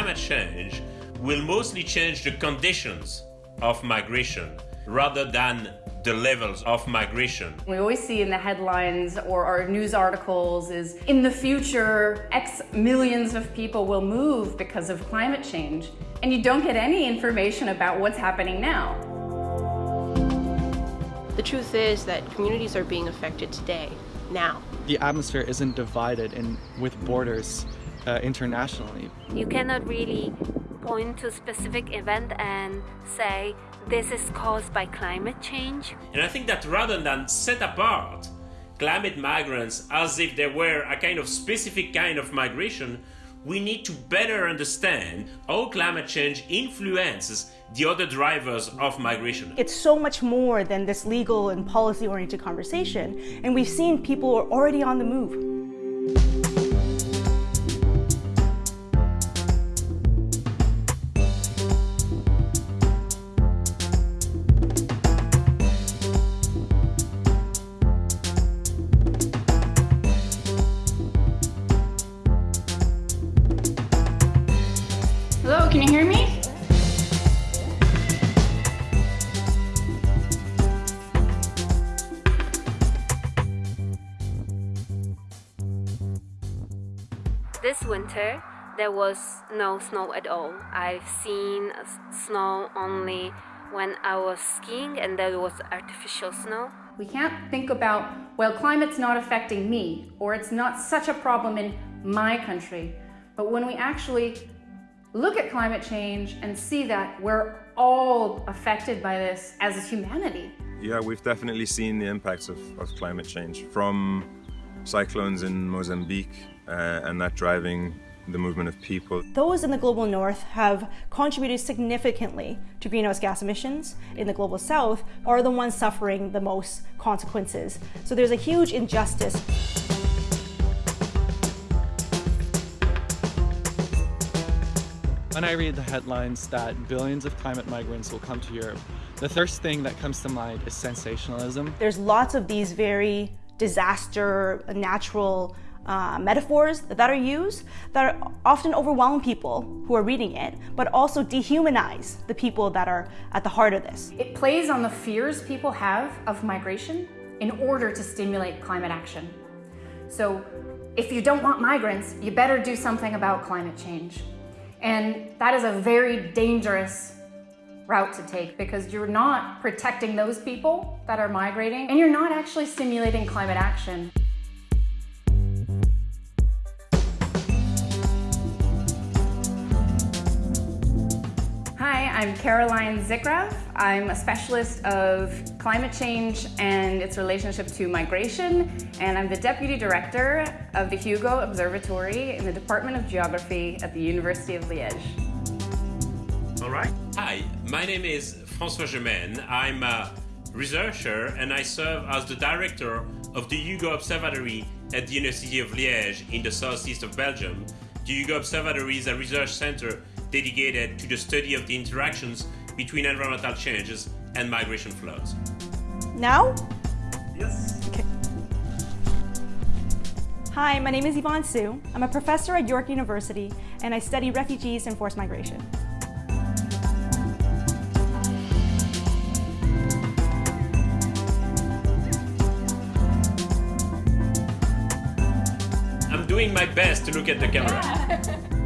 climate change will mostly change the conditions of migration rather than the levels of migration. We always see in the headlines or our news articles is in the future, X millions of people will move because of climate change. And you don't get any information about what's happening now. The truth is that communities are being affected today, now. The atmosphere isn't divided in, with borders uh, internationally. You cannot really point to a specific event and say this is caused by climate change. And I think that rather than set apart climate migrants as if they were a kind of specific kind of migration, we need to better understand how climate change influences the other drivers of migration. It's so much more than this legal and policy oriented conversation, and we've seen people are already on the move. Can you hear me? This winter, there was no snow at all. I've seen snow only when I was skiing and there was artificial snow. We can't think about, well, climate's not affecting me, or it's not such a problem in my country. But when we actually look at climate change and see that we're all affected by this as a humanity, Yeah, we've definitely seen the impacts of, of climate change from cyclones in Mozambique uh, and that driving the movement of people. Those in the global north have contributed significantly to greenhouse gas emissions. In the global south are the ones suffering the most consequences. So there's a huge injustice. When I read the headlines that billions of climate migrants will come to Europe, the first thing that comes to mind is sensationalism. There's lots of these very disaster, natural uh, metaphors that are used that are often overwhelm people who are reading it, but also dehumanize the people that are at the heart of this. it plays on the fears people have of migration in order to stimulate climate action. So if you don't want migrants, you better do something about climate change. And that is a very dangerous route to take because you're not protecting those people that are migrating and you're not actually stimulating climate action. I'm Caroline Zickgraf. I'm a specialist of climate change and its relationship to migration, and I'm the Deputy Director of the Hugo Observatory in the Department of Geography at the University of Liège. All right. Hi, my name is François Gemenne. I'm a researcher and I serve as the director of the Hugo Observatory at the University of Liège in the southeast of Belgium. The Hugo Observatory is a research center dedicated to the study of the interactions between environmental changes and migration flows. Now, Yes. Okay. Hi, my name is Yvonne Su. I'm a professor at York University and I study refugees and forced migration. I'm doing my best to look at the camera.